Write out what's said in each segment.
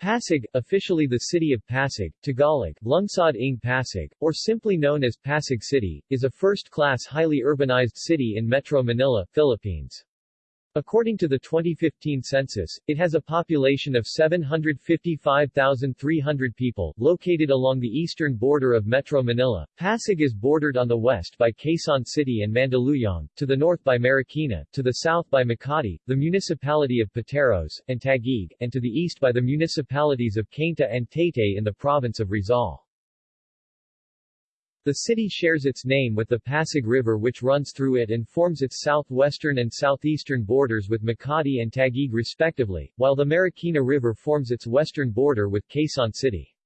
Pasig, officially the city of Pasig, Tagalog, Lungsod ng Pasig, or simply known as Pasig City, is a first-class highly urbanized city in Metro Manila, Philippines. According to the 2015 census, it has a population of 755,300 people, located along the eastern border of Metro Manila. Pasig is bordered on the west by Quezon City and Mandaluyong, to the north by Marikina, to the south by Makati, the municipality of Pateros, and Taguig, and to the east by the municipalities of Cainta and Taytay in the province of Rizal. The city shares its name with the Pasig River which runs through it and forms its southwestern and southeastern borders with Makati and Taguig respectively, while the Marikina River forms its western border with Quezon City.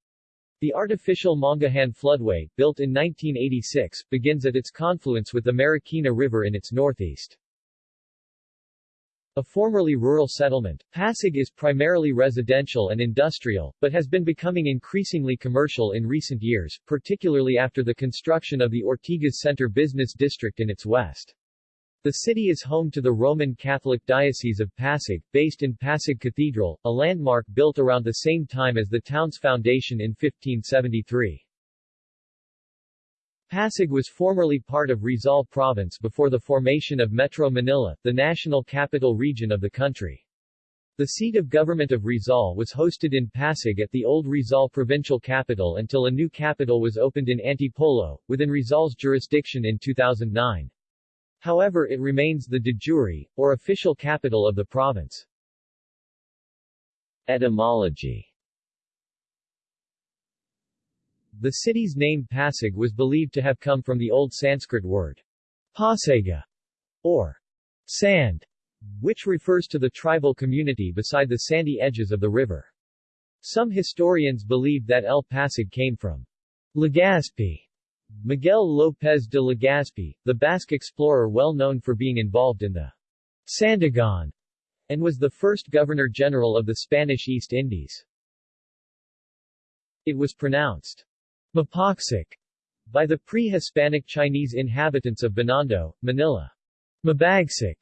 The artificial Mangahan floodway, built in 1986, begins at its confluence with the Marikina River in its northeast. A formerly rural settlement, Pasig is primarily residential and industrial, but has been becoming increasingly commercial in recent years, particularly after the construction of the Ortigas Center Business District in its west. The city is home to the Roman Catholic Diocese of Pasig, based in Pasig Cathedral, a landmark built around the same time as the town's foundation in 1573. Pasig was formerly part of Rizal Province before the formation of Metro Manila, the national capital region of the country. The seat of government of Rizal was hosted in Pasig at the old Rizal provincial capital until a new capital was opened in Antipolo, within Rizal's jurisdiction in 2009. However it remains the de jure, or official capital of the province. Etymology the city's name Pasig was believed to have come from the Old Sanskrit word Pasaga, or sand, which refers to the tribal community beside the sandy edges of the river. Some historians believe that El Pasig came from Legazpi. Miguel López de Legazpi, the Basque explorer well known for being involved in the Sandigan, and was the first governor-general of the Spanish East Indies. It was pronounced Mapaksik by the pre-Hispanic Chinese inhabitants of Binondo, Manila. Mabagsik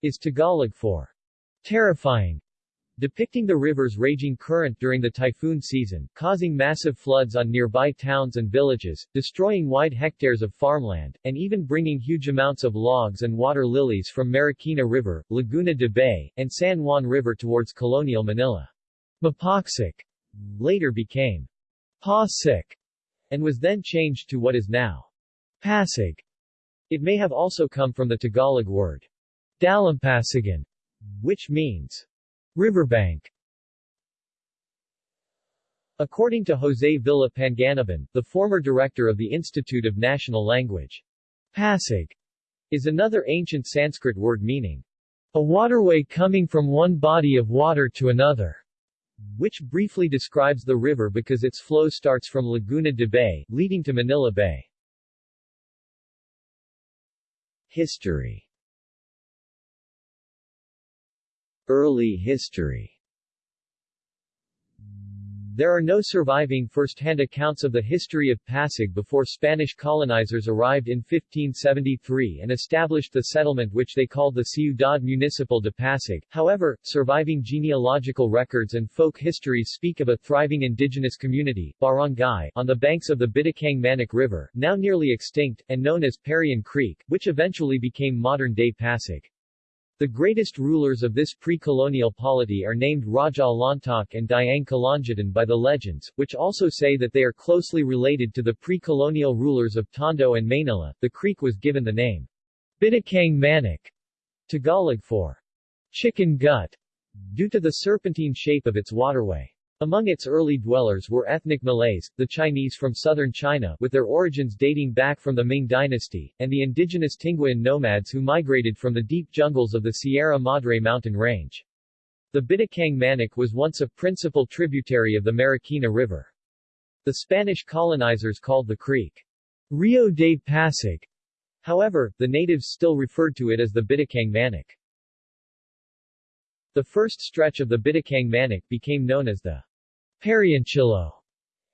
is Tagalog for terrifying, depicting the river's raging current during the typhoon season, causing massive floods on nearby towns and villages, destroying wide hectares of farmland, and even bringing huge amounts of logs and water lilies from Marikina River, Laguna de Bay, and San Juan River towards colonial Manila. Mapaksik later became Pa-sik and was then changed to what is now Pasig. It may have also come from the Tagalog word Dalampasigan, which means riverbank. According to Jose Villa Panganiban, the former director of the Institute of National Language, Pasig is another ancient Sanskrit word meaning a waterway coming from one body of water to another which briefly describes the river because its flow starts from Laguna de Bay, leading to Manila Bay. History Early history there are no surviving first-hand accounts of the history of Pasig before Spanish colonizers arrived in 1573 and established the settlement which they called the Ciudad Municipal de Pasig. However, surviving genealogical records and folk histories speak of a thriving indigenous community, barangay, on the banks of the Bitakang Manic River, now nearly extinct, and known as Parian Creek, which eventually became modern-day Pasig. The greatest rulers of this pre-colonial polity are named Raja Lontok and Dayang Kalangitan by the legends, which also say that they are closely related to the pre-colonial rulers of Tondo and Manila. The creek was given the name Bitakang Manik, Tagalog for chicken gut, due to the serpentine shape of its waterway. Among its early dwellers were ethnic Malays, the Chinese from southern China with their origins dating back from the Ming dynasty, and the indigenous Tinguian nomads who migrated from the deep jungles of the Sierra Madre mountain range. The Bitakang Manic was once a principal tributary of the Marikina River. The Spanish colonizers called the creek Rio de Pasig. However, the natives still referred to it as the Bitakang Manic. The first stretch of the Bitakang Manic became known as the Parianchillo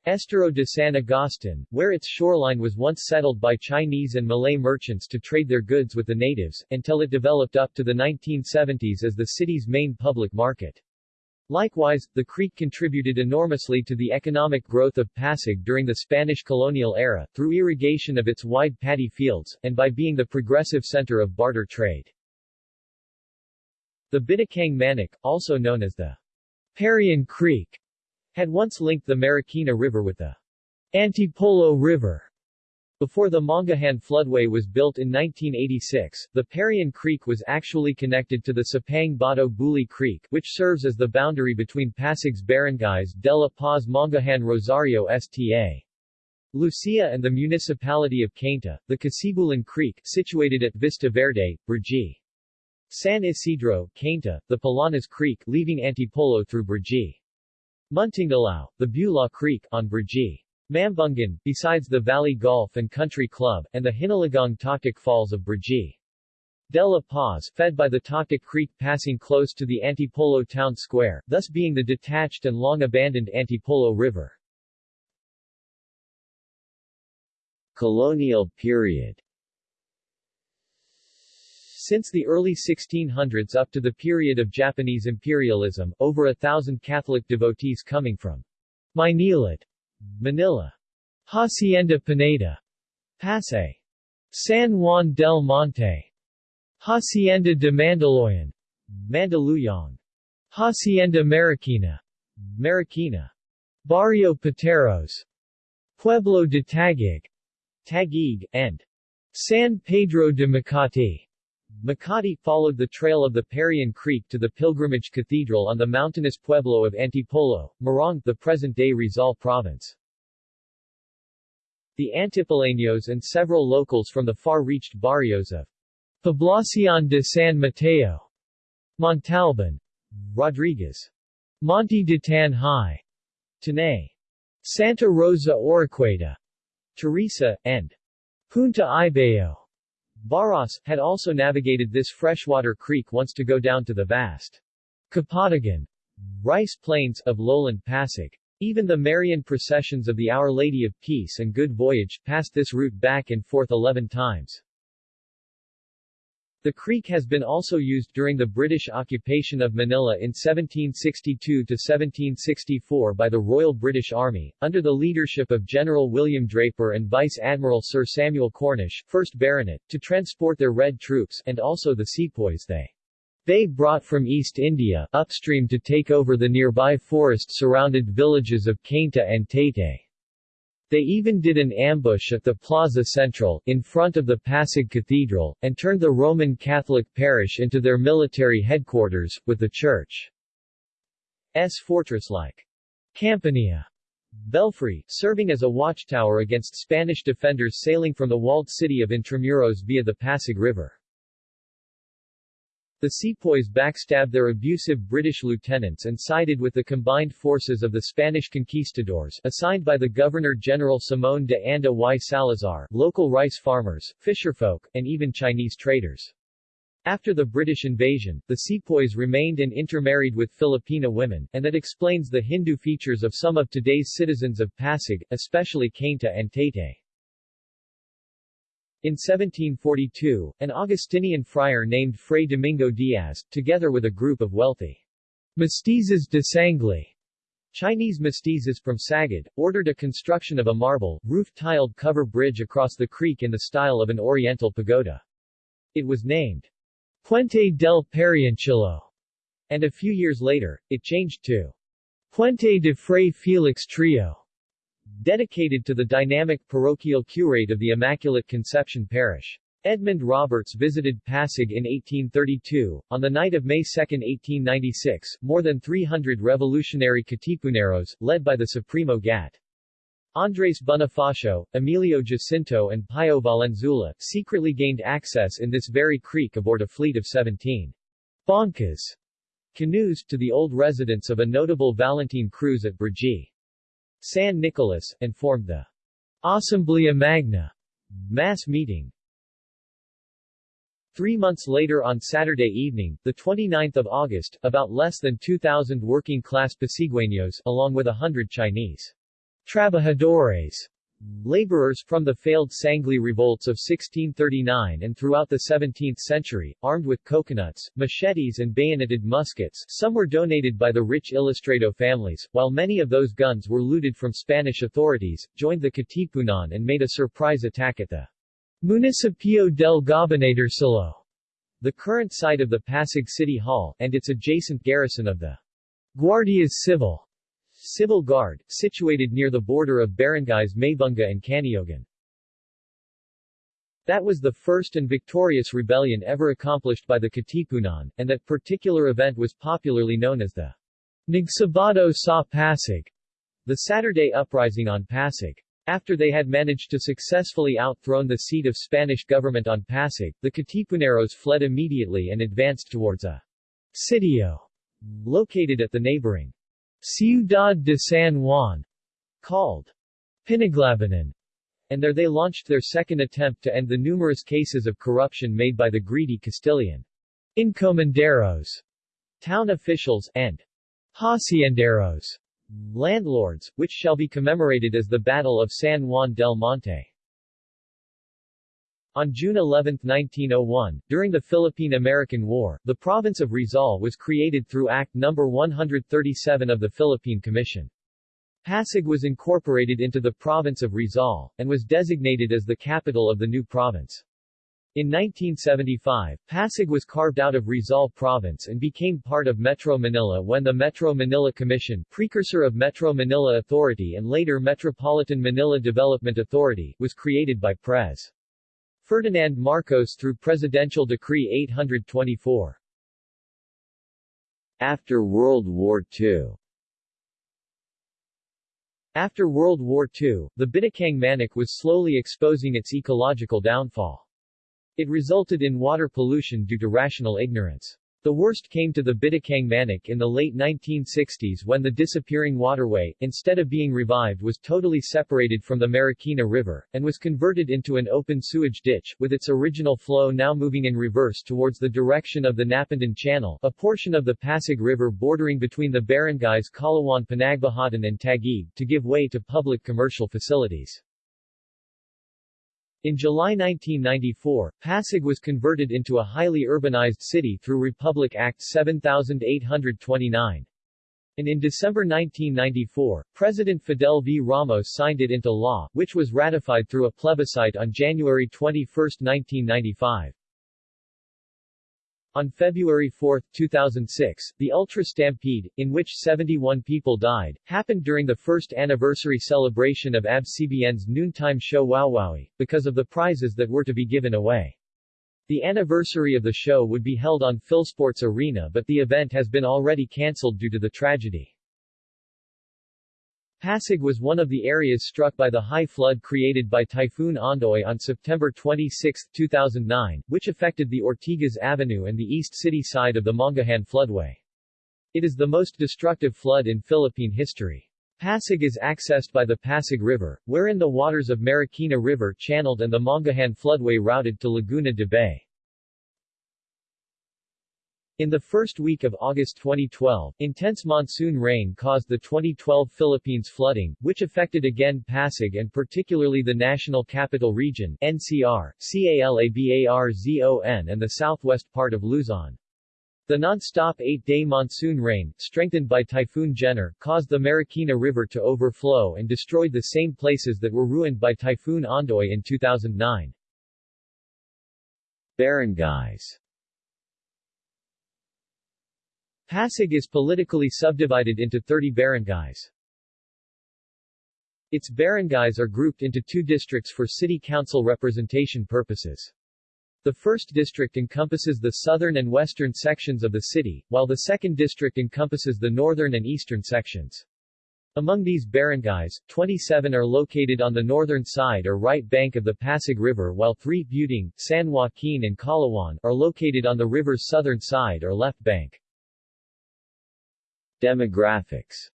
Estero de San Agustin, where its shoreline was once settled by Chinese and Malay merchants to trade their goods with the natives, until it developed up to the 1970s as the city's main public market. Likewise, the creek contributed enormously to the economic growth of Pasig during the Spanish colonial era, through irrigation of its wide paddy fields, and by being the progressive center of barter trade. The Bitakang Manic, also known as the Parian Creek, had once linked the Marikina River with the Antipolo River. Before the Mangahan floodway was built in 1986, the Parian Creek was actually connected to the Sapang Bato Buli Creek, which serves as the boundary between Pasig's barangays De La Paz Mangahan Rosario Sta. Lucia and the municipality of Cainta, the Casibulan Creek, situated at Vista Verde, Brgy. San Isidro, Cainta, the Palanas Creek, leaving Antipolo through Brgy. Muntingalao, the Bula Creek, on Brgy. Mambungan, besides the Valley Golf and Country Club, and the Hinulugang Taktak Falls of Brgy. De La Paz, fed by the Taktak Creek passing close to the Antipolo town square, thus being the detached and long-abandoned Antipolo River. Colonial period since the early 1600s up to the period of Japanese imperialism, over a thousand Catholic devotees coming from Maynilad Manila. Hacienda Pineda. Pasay. San Juan del Monte. Hacienda de Mandaluyong. Mandaluyong. Hacienda Marikina. Marikina. Barrio Pateros. Pueblo de Taguig. Taguig, and San Pedro de Makati. Makati followed the trail of the Parian Creek to the Pilgrimage Cathedral on the mountainous pueblo of Antipolo, Morong, the present-day Rizal Province. The Antipoleños and several locals from the far-reached barrios of Poblacion de San Mateo, Montalban, Rodriguez, Monte de Tan High, Tanay, Santa Rosa Oroquieta, Teresa, and Punta Ibayo Baras, had also navigated this freshwater creek once to go down to the vast Kapatagan rice plains of lowland Pasig. Even the Marian processions of the Our Lady of Peace and Good Voyage passed this route back and forth 11 times. The creek has been also used during the British occupation of Manila in 1762-1764 by the Royal British Army, under the leadership of General William Draper and Vice Admiral Sir Samuel Cornish, 1st Baronet, to transport their Red troops, and also the sepoys they they brought from East India, upstream to take over the nearby forest-surrounded villages of Cainta and Taytay. They even did an ambush at the Plaza Central, in front of the Pasig Cathedral, and turned the Roman Catholic parish into their military headquarters, with the church's fortress-like Campania Belfry, serving as a watchtower against Spanish defenders sailing from the walled city of Intramuros via the Pasig River. The sepoys backstabbed their abusive British lieutenants and sided with the combined forces of the Spanish conquistadors assigned by the Governor-General Simón de Anda y Salazar, local rice farmers, fisherfolk, and even Chinese traders. After the British invasion, the sepoys remained and intermarried with Filipina women, and that explains the Hindu features of some of today's citizens of Pasig, especially Cainta and Taytay. In 1742, an Augustinian friar named Fray Domingo Diaz, together with a group of wealthy mestizos de Sangley, Chinese mestizos from Sagad, ordered a construction of a marble, roof-tiled cover bridge across the creek in the style of an oriental pagoda. It was named Puente del Parianchillo, and a few years later, it changed to Puente de Fray Felix Trillo dedicated to the dynamic parochial curate of the Immaculate Conception Parish. Edmund Roberts visited Pasig in 1832. On the night of May 2, 1896, more than 300 revolutionary Katipuneros, led by the Supremo Gat. Andres Bonifacio, Emilio Jacinto and Pio Valenzuela, secretly gained access in this very creek aboard a fleet of 17 Boncas canoes to the old residence of a notable Valentin Cruz at Brgy. San Nicolas, and formed the Asamblea Magna mass meeting. Three months later on Saturday evening, the 29th of August, about less than 2,000 working-class Pasigueños, along with a hundred Chinese trabajadores Laborers from the failed Sangley revolts of 1639 and throughout the 17th century, armed with coconuts, machetes and bayoneted muskets some were donated by the rich Ilustrado families, while many of those guns were looted from Spanish authorities, joined the Katipunan and made a surprise attack at the Municipio del Gobernadorcillo, the current site of the Pasig City Hall, and its adjacent garrison of the Guardias Civil Civil Guard, situated near the border of barangays Maybunga and Caniogan. That was the first and victorious rebellion ever accomplished by the Katipunan, and that particular event was popularly known as the Nagsabado sa Pasig, the Saturday Uprising on Pasig. After they had managed to successfully outthrone the seat of Spanish government on Pasig, the Katipuneros fled immediately and advanced towards a sitio located at the neighboring Ciudad de San Juan, called Pinaglabanan, and there they launched their second attempt to end the numerous cases of corruption made by the greedy Castilian encomenderos, town officials, and hacienderos, landlords, which shall be commemorated as the Battle of San Juan del Monte. On June 11, 1901, during the Philippine-American War, the province of Rizal was created through Act No. 137 of the Philippine Commission. Pasig was incorporated into the province of Rizal, and was designated as the capital of the new province. In 1975, Pasig was carved out of Rizal Province and became part of Metro Manila when the Metro Manila Commission, precursor of Metro Manila Authority and later Metropolitan Manila Development Authority, was created by Pres. Ferdinand Marcos through Presidential Decree 824. After World War II After World War II, the Bitakang Manik was slowly exposing its ecological downfall. It resulted in water pollution due to rational ignorance. The worst came to the Bitakang Manic in the late 1960s when the disappearing waterway, instead of being revived was totally separated from the Marikina River, and was converted into an open sewage ditch, with its original flow now moving in reverse towards the direction of the Napindan Channel, a portion of the Pasig River bordering between the barangays Kalawan Pinagbuhatan and Taguig, to give way to public commercial facilities. In July 1994, Pasig was converted into a highly urbanized city through Republic Act 7829. And in December 1994, President Fidel V. Ramos signed it into law, which was ratified through a plebiscite on January 21, 1995. On February 4, 2006, the Ultra Stampede, in which 71 people died, happened during the first anniversary celebration of ABS-CBN's noontime show Wowowee, because of the prizes that were to be given away. The anniversary of the show would be held on Philsports Arena but the event has been already cancelled due to the tragedy. Pasig was one of the areas struck by the high flood created by Typhoon Ondoy on September 26, 2009, which affected the Ortigas Avenue and the east city side of the Mangahan floodway. It is the most destructive flood in Philippine history. Pasig is accessed by the Pasig River, wherein the waters of Marikina River channeled and the Mangahan floodway routed to Laguna de Bay. In the first week of August 2012, intense monsoon rain caused the 2012 Philippines flooding, which affected again Pasig and particularly the National Capital Region NCR, CALABARZON and the southwest part of Luzon. The non-stop eight-day monsoon rain, strengthened by Typhoon Gener, caused the Marikina River to overflow and destroyed the same places that were ruined by Typhoon Ondoy in 2009. Barangays Pasig is politically subdivided into 30 barangays. Its barangays are grouped into two districts for city council representation purposes. The first district encompasses the southern and western sections of the city, while the second district encompasses the northern and eastern sections. Among these barangays, 27 are located on the northern side or right bank of the Pasig River while three, Buting, San Joaquin and Kalawan, are located on the river's southern side or left bank. Demographics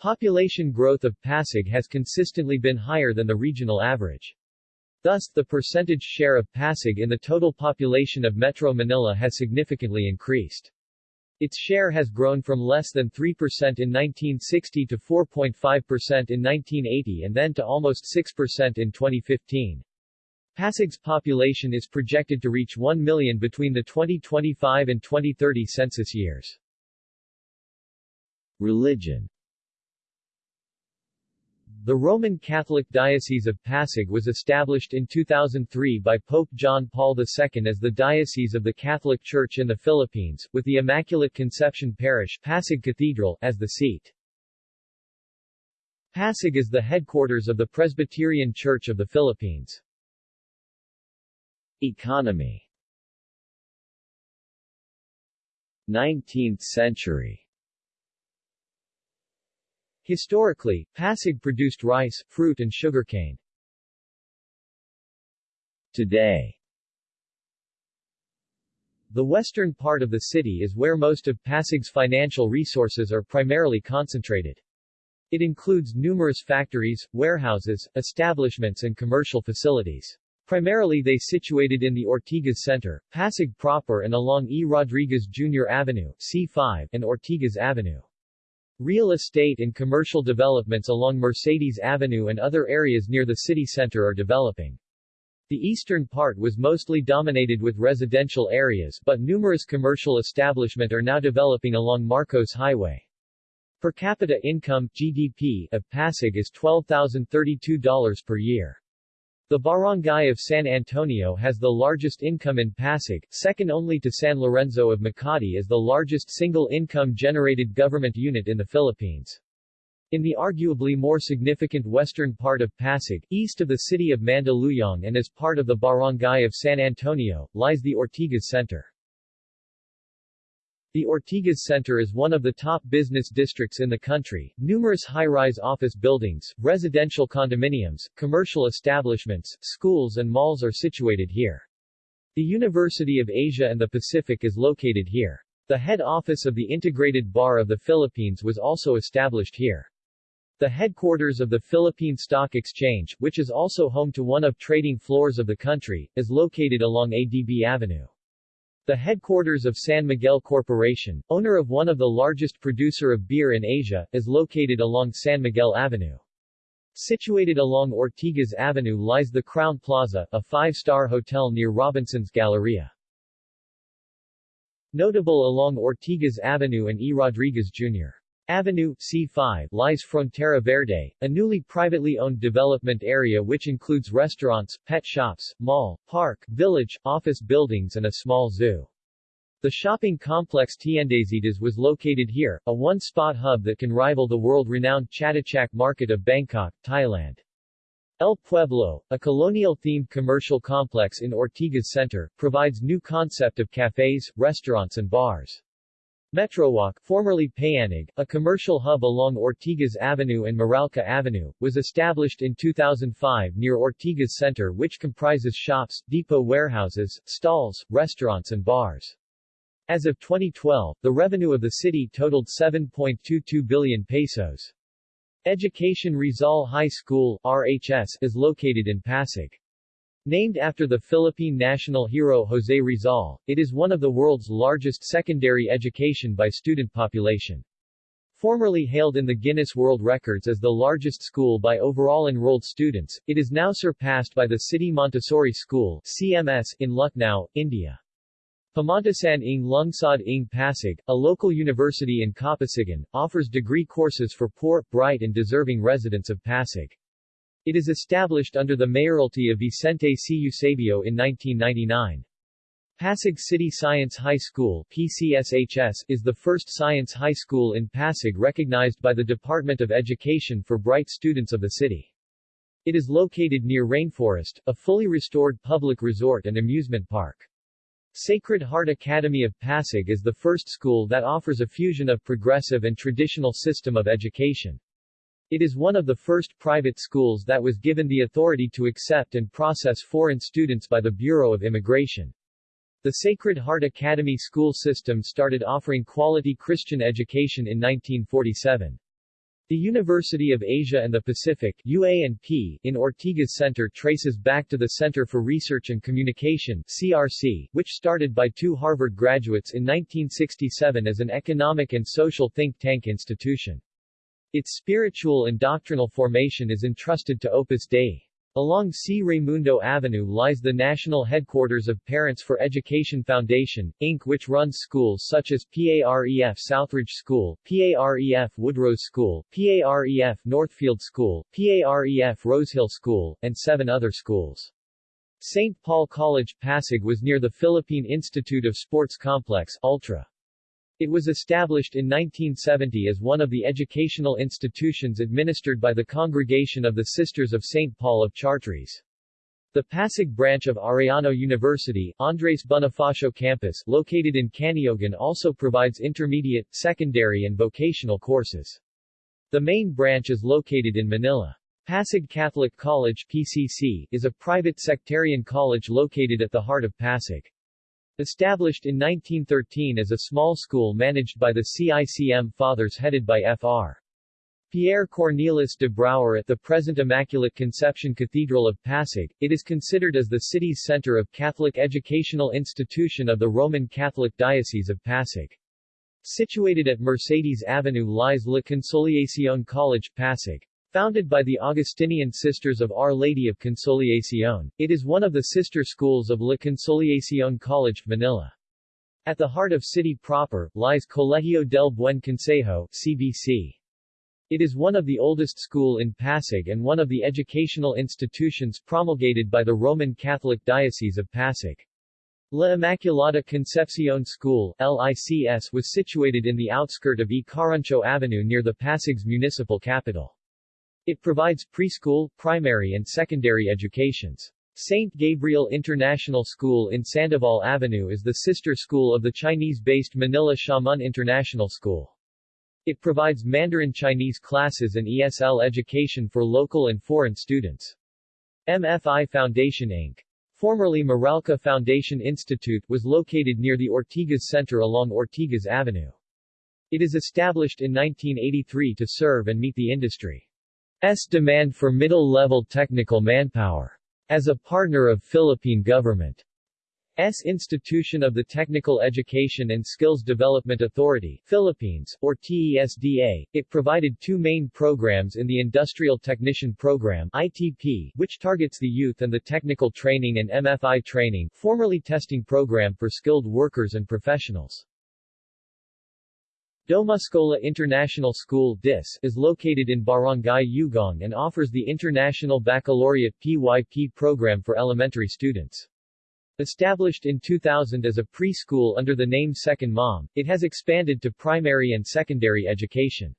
Population growth of Pasig has consistently been higher than the regional average. Thus, the percentage share of Pasig in the total population of Metro Manila has significantly increased. Its share has grown from less than 3% in 1960 to 4.5% in 1980 and then to almost 6% in 2015. Pasig's population is projected to reach 1 million between the 2025 and 2030 census years. Religion the Roman Catholic Diocese of Pasig was established in 2003 by Pope John Paul II as the Diocese of the Catholic Church in the Philippines, with the Immaculate Conception Parish Pasig Cathedral as the seat. Pasig is the headquarters of the Presbyterian Church of the Philippines. Economy 19th century Historically, Pasig produced rice, fruit and sugarcane. Today The western part of the city is where most of Pasig's financial resources are primarily concentrated. It includes numerous factories, warehouses, establishments and commercial facilities. Primarily they situated in the Ortigas Center, Pasig proper and along E. Rodriguez Jr. Avenue C5 and Ortigas Avenue. Real estate and commercial developments along Mercedes Avenue and other areas near the city center are developing. The eastern part was mostly dominated with residential areas but numerous commercial establishment are now developing along Marcos Highway. Per capita income GDP of Pasig is $12,032 per year. The barangay of San Antonio has the largest income in Pasig, second only to San Lorenzo of Makati as the largest single income-generated government unit in the Philippines. In the arguably more significant western part of Pasig, east of the city of Mandaluyong and as part of the barangay of San Antonio, lies the Ortigas Center. The Ortigas Center is one of the top business districts in the country. Numerous high-rise office buildings, residential condominiums, commercial establishments, schools and malls are situated here. The University of Asia and the Pacific is located here. The head office of the Integrated Bar of the Philippines was also established here. The headquarters of the Philippine Stock Exchange, which is also home to one of trading floors of the country, is located along ADB Avenue. The headquarters of San Miguel Corporation, owner of one of the largest producer of beer in Asia, is located along San Miguel Avenue. Situated along Ortigas Avenue lies the Crowne Plaza, a five-star hotel near Robinson's Galleria. Notable along Ortigas Avenue and E. Rodriguez Jr. Avenue, C5, lies Frontera Verde, a newly privately owned development area which includes restaurants, pet shops, mall, park, village, office buildings and a small zoo. The shopping complex Tiendesitas was located here, a one-spot hub that can rival the world-renowned Chatuchak Market of Bangkok, Thailand. El Pueblo, a colonial-themed commercial complex in Ortigas Center, provides new concept of cafes, restaurants and bars. Metrowalk, formerly Payanig, a commercial hub along Ortigas Avenue and Meralco Avenue, was established in 2005 near Ortigas Center which comprises shops, depot warehouses, stalls, restaurants and bars. As of 2012, the revenue of the city totaled 7.22 billion pesos. Education Rizal High School RHS, is located in Pasig. Named after the Philippine national hero Jose Rizal, it is one of the world's largest secondary education by student population. Formerly hailed in the Guinness World Records as the largest school by overall enrolled students, it is now surpassed by the City Montessori School CMS in Lucknow, India. Pamantasan ng Lungsod ng Pasig, a local university in Kapasigan, offers degree courses for poor, bright and deserving residents of Pasig. It is established under the mayoralty of Vicente C. Eusebio in 1999. Pasig City Science High School PCSHS, is the first science high school in Pasig recognized by the Department of Education for bright students of the city. It is located near Rainforest, a fully restored public resort and amusement park. Sacred Heart Academy of Pasig is the first school that offers a fusion of progressive and traditional system of education. It is one of the first private schools that was given the authority to accept and process foreign students by the Bureau of Immigration. The Sacred Heart Academy school system started offering quality Christian education in 1947. The University of Asia and the Pacific UA&P in Ortigas Center traces back to the Center for Research and Communication CRC, which started by two Harvard graduates in 1967 as an economic and social think tank institution. Its spiritual and doctrinal formation is entrusted to Opus Dei. Along C. Raimundo Avenue lies the national headquarters of Parents for Education Foundation, Inc. which runs schools such as PAREF Southridge School, PAREF Woodrose School, PAREF Northfield School, PAREF Rosehill School, and seven other schools. St. Paul College Pasig was near the Philippine Institute of Sports Complex Ultra. It was established in 1970 as one of the educational institutions administered by the Congregation of the Sisters of St. Paul of Chartres. The Pasig branch of Arellano University, Andres Bonifacio campus, located in Caniogan also provides intermediate, secondary and vocational courses. The main branch is located in Manila. Pasig Catholic College PCC, is a private sectarian college located at the heart of Pasig. Established in 1913 as a small school managed by the CICM Fathers headed by Fr. Pierre Cornelis de Brouwer at the present Immaculate Conception Cathedral of Pasig, it is considered as the city's center of Catholic educational institution of the Roman Catholic Diocese of Pasig. Situated at Mercedes Avenue lies La Consolacion College Pasig. Founded by the Augustinian Sisters of Our Lady of Consolacion, it is one of the sister schools of La Consolacion College, Manila. At the heart of city proper, lies Colegio del Buen Consejo CBC. It is one of the oldest school in Pasig and one of the educational institutions promulgated by the Roman Catholic Diocese of Pasig. La Immaculada Concepcion School LICS was situated in the outskirt of E. Caruncho Avenue near the Pasig's municipal capital. It provides preschool, primary and secondary educations. St. Gabriel International School in Sandoval Avenue is the sister school of the Chinese-based Manila Xiamen International School. It provides Mandarin Chinese classes and ESL education for local and foreign students. MFI Foundation Inc. Formerly Meralco Foundation Institute was located near the Ortigas Center along Ortigas Avenue. It is established in 1983 to serve and meet the industry. S demand for middle-level technical manpower. As a partner of Philippine government. S Institution of the Technical Education and Skills Development Authority Philippines, or TESDA, it provided two main programs in the Industrial Technician Program ITP, which targets the youth and the Technical Training and MFI Training formerly testing program for skilled workers and professionals. Domuschola International School DIS is located in Barangay Ugong and offers the International Baccalaureate PYP program for elementary students. Established in 2000 as a preschool under the name Second Mom, it has expanded to primary and secondary education.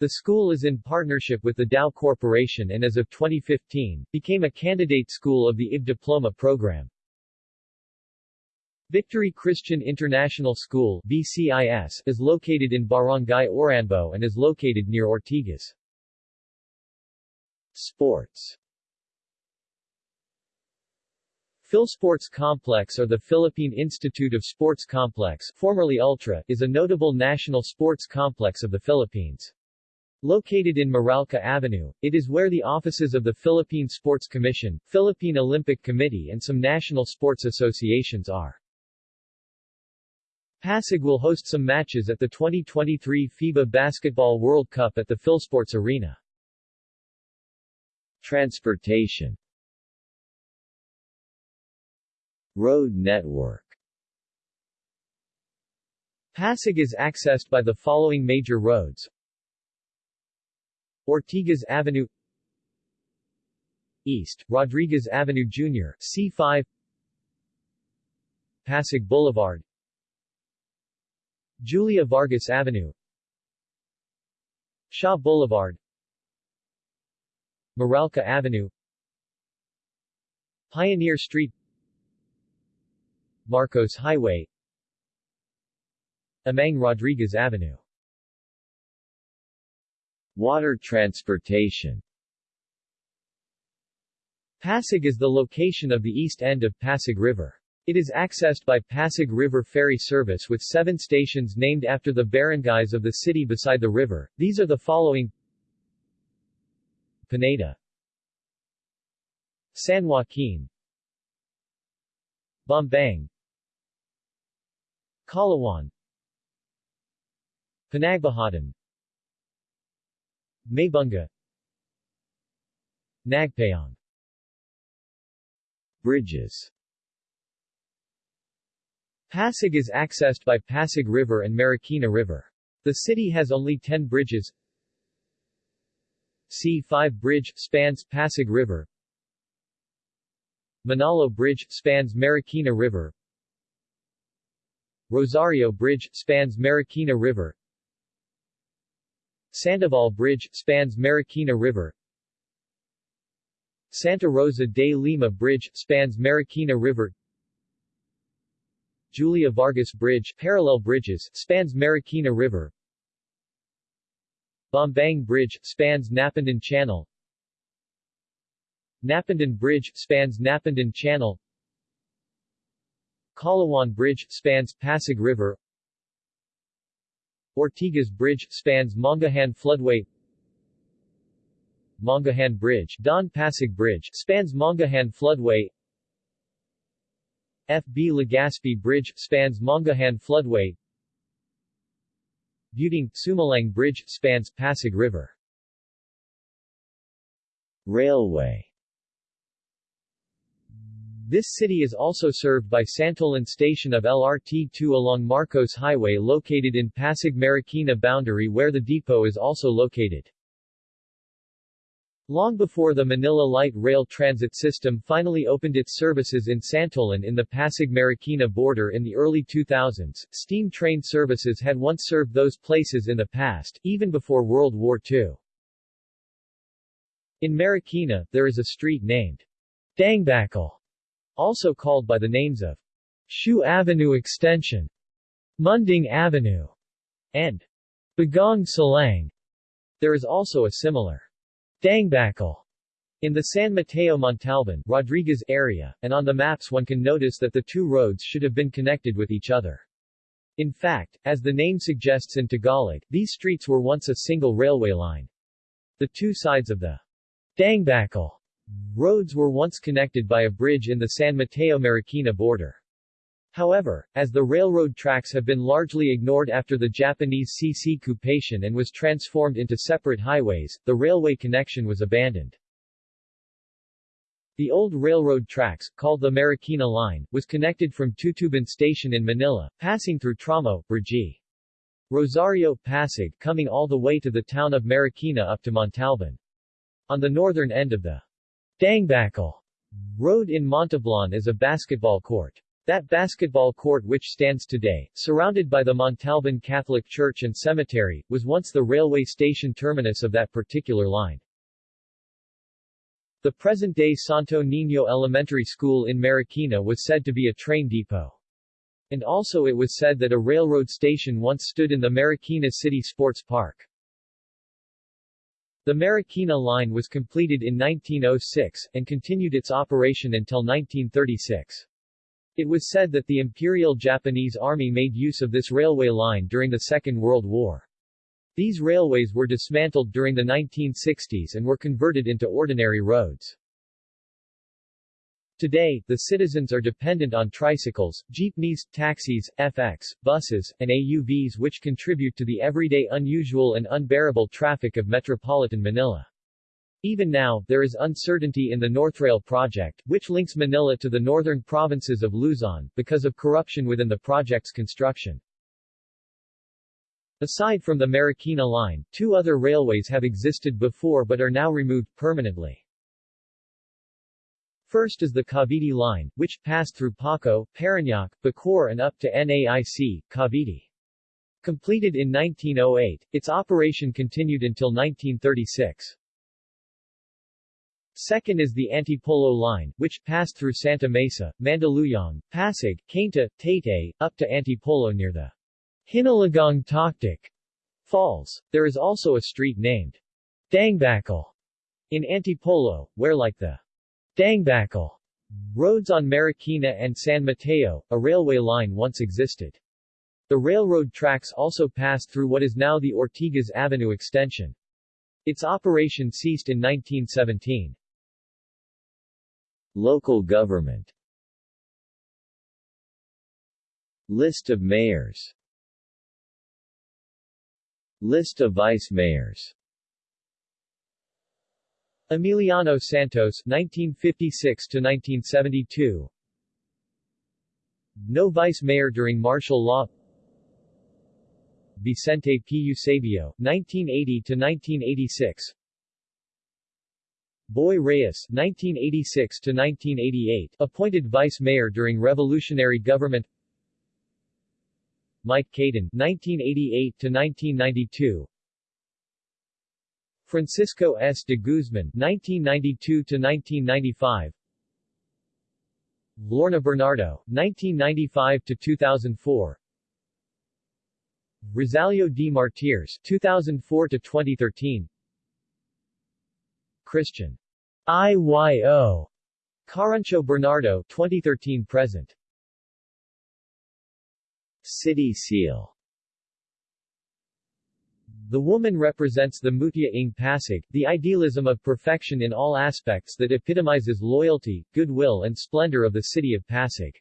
The school is in partnership with the Dow Corporation and as of 2015, became a candidate school of the IB Diploma program. Victory Christian International School BCIS, is located in Barangay Oranbo and is located near Ortigas. Sports Philsports Complex or the Philippine Institute of Sports Complex formerly Ultra, is a notable national sports complex of the Philippines. Located in Meralco Avenue, it is where the offices of the Philippine Sports Commission, Philippine Olympic Committee and some national sports associations are. Pasig will host some matches at the 2023 FIBA Basketball World Cup at the Philsports Arena. Transportation. Road network. Pasig is accessed by the following major roads. Ortigas Avenue. East, Rodriguez Avenue Jr., C5 Pasig Boulevard Julia Vargas Avenue. Shaw Boulevard. Meralco Avenue. Pioneer Street. Marcos Highway. Amang Rodriguez Avenue. Water transportation. Pasig is the location of the east end of Pasig River. It is accessed by Pasig River Ferry Service with seven stations named after the barangays of the city beside the river. These are the following. Pineda. San Joaquin. Bambang. Kalawan. Pinagbuhatan Maybunga. Nagpayong Bridges Pasig is accessed by Pasig River and Marikina River. The city has only 10 bridges. C5 Bridge, spans Pasig River. Manalo Bridge, spans Marikina River. Rosario Bridge, spans Marikina River. Sandoval Bridge, spans Marikina River. Santa Rosa de Lima Bridge, spans Marikina River. Julia Vargas Bridge, parallel bridges, spans Marikina River. Bambang Bridge, spans Napindan Channel. Napindan Bridge, spans Napindan Channel. Kalawan Bridge, spans Pasig River. Ortigas Bridge, spans Mangahan Floodway. Mangahan Bridge, Don Pasig Bridge, spans Mangahan Floodway. FB Legazpi Bridge, spans Mangahan Floodway. Buting, Sumalang Bridge, spans Pasig River. Railway This city is also served by Santolan Station of LRT-2 along Marcos Highway located in Pasig Marikina boundary where the depot is also located. Long before the Manila Light Rail Transit System finally opened its services in Santolan in the Pasig-Marikina border in the early 2000s, steam train services had once served those places in the past, even before World War II. In Marikina, there is a street named Dangbakal, also called by the names of Shoe Avenue Extension, Munding Avenue, and Bagong Salang. There is also a similar Dangbakal in the San Mateo Montalban Rodriguez area, and on the maps one can notice that the two roads should have been connected with each other. In fact, as the name suggests in Tagalog, these streets were once a single railway line. The two sides of the Dangbakal roads were once connected by a bridge in the San Mateo-Marikina border. However, as the railroad tracks have been largely ignored after the Japanese CC occupation and was transformed into separate highways, the railway connection was abandoned. The old railroad tracks, called the Marikina Line, was connected from Tutuban Station in Manila, passing through Tramo, Brgy. Rosario, Pasig, coming all the way to the town of Marikina up to Montalban. On the northern end of the Dangbakal road in Montalban is a basketball court. That basketball court which stands today, surrounded by the Montalban Catholic Church and Cemetery, was once the railway station terminus of that particular line. The present-day Santo Niño Elementary School in Marikina was said to be a train depot. And also it was said that a railroad station once stood in the Marikina City Sports Park. The Marikina line was completed in 1906, and continued its operation until 1936. It was said that the Imperial Japanese Army made use of this railway line during the Second World War. These railways were dismantled during the 1960s and were converted into ordinary roads. Today, the citizens are dependent on tricycles, jeepneys, taxis, FX, buses, and AUVs which contribute to the everyday unusual and unbearable traffic of metropolitan Manila. Even now, there is uncertainty in the Northrail project, which links Manila to the northern provinces of Luzon, because of corruption within the project's construction. Aside from the Marikina line, two other railways have existed before but are now removed permanently. First is the Cavite line, which passed through Paco, Parañaque, Bacoor and up to NAIC, Cavite. Completed in 1908, its operation continued until 1936. Second is the Antipolo line, which passed through Santa Mesa, Mandaluyong, Pasig, Cainta, Taytay, up to Antipolo near the Hinulugang Taktak Falls. There is also a street named Dangbakal in Antipolo, where like the Dangbakal roads on Marikina and San Mateo, a railway line once existed. The railroad tracks also passed through what is now the Ortigas Avenue extension. Its operation ceased in 1917. Local government List of mayors List of vice mayors. Emiliano Santos 1956 to 1972 No vice mayor during martial law. Vicente P. Eusebio 1980 to 1986 Boy Reyes (1986–1988), appointed vice mayor during revolutionary government. Mike Caden (1988–1992), Francisco S. de Guzman (1992–1995), Lorna Bernardo 1995 to 2004 Rosalio D. Martires 2004 to 2013 Christian IYO Carancho Bernardo 2013 present. City seal. The woman represents the Mutya ng Pasig, the idealism of perfection in all aspects that epitomizes loyalty, goodwill and splendor of the city of Pasig.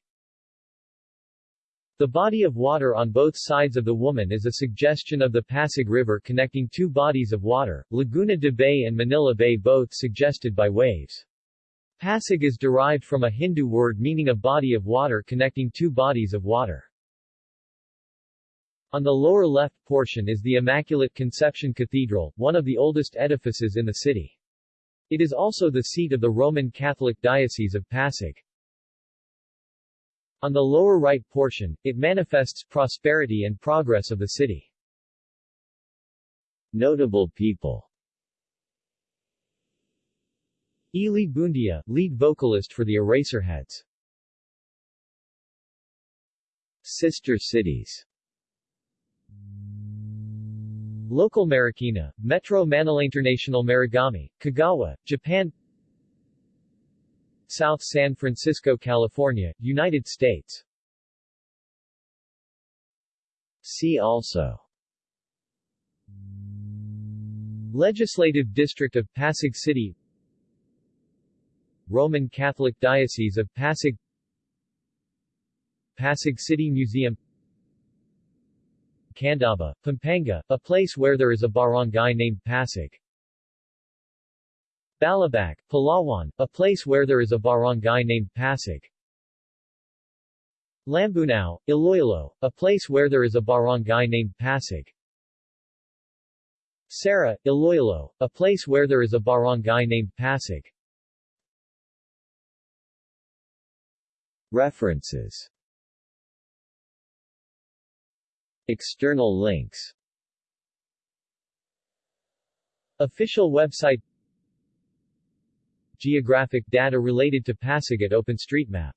The body of water on both sides of the woman is a suggestion of the Pasig River connecting two bodies of water, Laguna de Bay and Manila Bay both suggested by waves. Pasig is derived from a Hindu word meaning a body of water connecting two bodies of water. On the lower left portion is the Immaculate Conception Cathedral, one of the oldest edifices in the city. It is also the seat of the Roman Catholic Diocese of Pasig. On the lower right portion, it manifests prosperity and progress of the city. Notable people Ely Buendia, lead vocalist for the Eraserheads. Sister cities Local Marikina, Metro Manila International Marugame, Kagawa, Japan South San Francisco, California, United States. See also. Legislative District of Pasig City. Roman Catholic Diocese of Pasig. Pasig City Museum. Candaba, Pampanga, a place where there is a barangay named Pasig Balabac, Palawan, a place where there is a barangay named Pasig. Lambunao, Iloilo, a place where there is a barangay named Pasig. Sara, Iloilo, a place where there is a barangay named Pasig. References External links Official website Geographic data related to Pasig at OpenStreetMap